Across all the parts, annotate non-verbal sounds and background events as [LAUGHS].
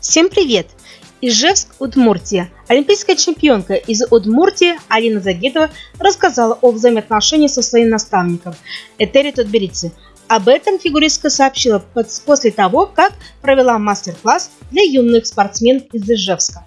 Всем привет! Ижевск, Удмуртия. Олимпийская чемпионка из Удмуртии Алина Загитова рассказала о взаимоотношении со своим наставником Этери Тутберидзе. Об этом фигуристка сообщила после того, как провела мастер-класс для юных спортсмен из Ижевска.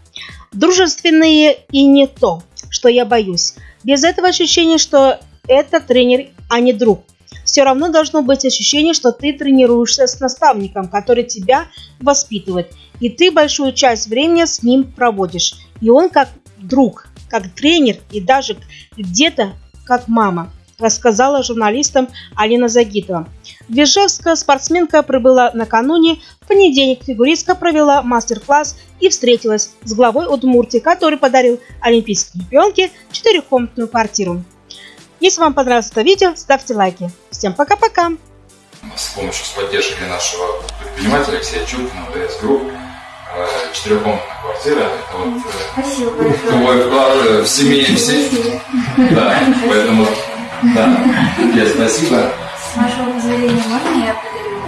Дружественные и не то, что я боюсь. Без этого ощущения, что это тренер, а не друг все равно должно быть ощущение, что ты тренируешься с наставником, который тебя воспитывает. И ты большую часть времени с ним проводишь. И он как друг, как тренер и даже где-то как мама, рассказала журналистам Алина Загитова. В спортсменка прибыла накануне. В понедельник фигуристка провела мастер-класс и встретилась с главой Удмуртии, который подарил олимпийской чемпионке четырехкомнатную квартиру. Если вам понравилось это видео, ставьте лайки. Всем пока-пока! С помощью, с поддержкой нашего предпринимателя Алексея Чуркина, ДС Групп, э, четырехкомнатная квартира. Это вот э, Спасибо твой [LAUGHS] вклад э, в семье в семье. Да, поэтому, да, я спасибо. С вашего позволения можно я подарю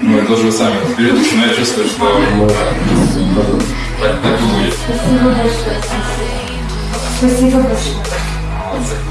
Ну, это уже вы сами разберетесь, но я чувствую, что так и будет. Спасибо большое. Спасибо большое.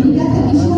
familia